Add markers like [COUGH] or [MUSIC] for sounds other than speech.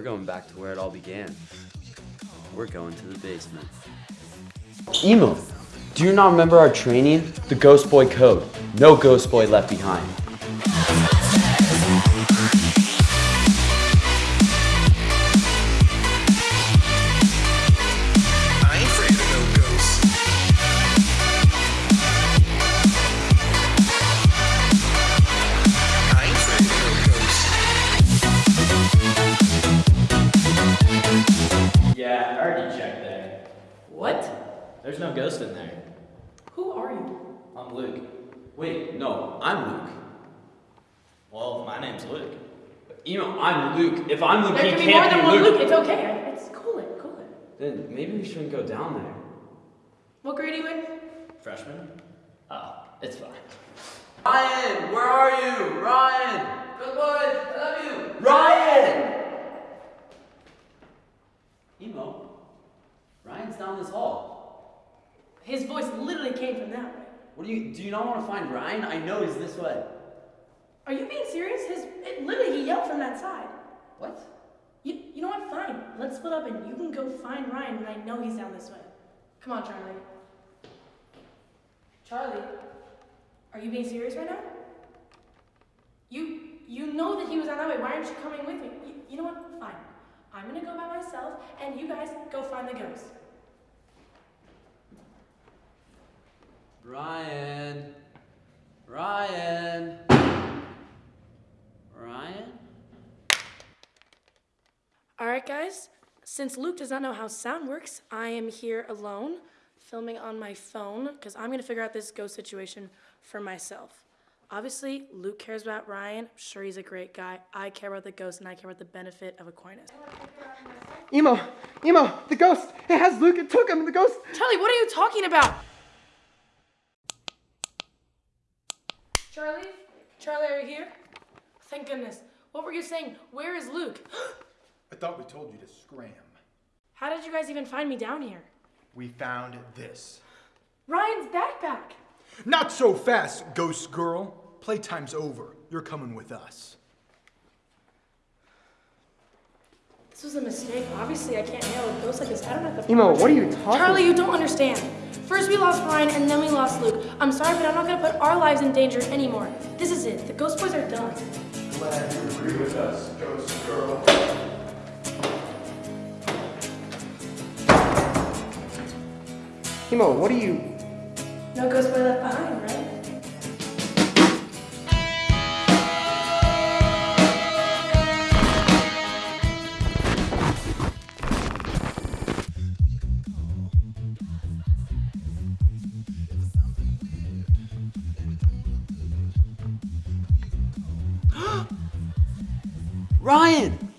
We're going back to where it all began. We're going to the basement. Emo, do you not remember our training? The Ghost Boy Code. No Ghost Boy left behind. Yeah, I already checked there. What? There's no ghost in there. Who are you? I'm Luke. Wait, no, I'm Luke. Well, my name's Luke. Emo, I'm Luke. If I'm Luke, There he can be more than be one Luke. Luke. It's okay. It's cool it, cool it. Then maybe we shouldn't go down there. What grade are you in? Freshman? Oh, it's fine. Ryan, where are you? Ryan! Good boy, I love you! Ryan! Emo, Ryan's down this hall. His voice literally came from that way. What do you, do you not want to find Ryan? I know he's this way. Are you being serious? His it, literally he yelled from that side. What? You, you know what? Fine. Let's split up and you can go find Ryan and I know he's down this way. Come on, Charlie. Charlie, are you being serious right now? You you know that he was down that way. Why aren't you coming with me? You, you know what? Fine. I'm gonna go by myself and you guys go find the ghost. Ryan. Ryan. Ryan? All right, guys. Since Luke does not know how sound works, I am here alone, filming on my phone, because I'm gonna figure out this ghost situation for myself. Obviously, Luke cares about Ryan. I'm sure he's a great guy. I care about the ghost, and I care about the benefit of Aquinas. Emo, Emo, the ghost. It has Luke. It took him. The ghost. Charlie, what are you talking about? Charlie? Charlie, are you here? Thank goodness. What were you saying? Where is Luke? [GASPS] I thought we told you to scram. How did you guys even find me down here? We found this. Ryan's backpack. Not so fast, ghost girl. Playtime's over. You're coming with us. This was a mistake. Obviously, I can't handle a ghost like this. I don't have the Emo, what are you talking Charlie, you don't understand. First we lost Ryan, and then we lost Luke. I'm sorry, but I'm not gonna put our lives in danger anymore. This is it. The Ghost Boys are done. Glad you agree with us, ghost girl. Emo, what are you? No Ghost Boy left behind, right? Ryan!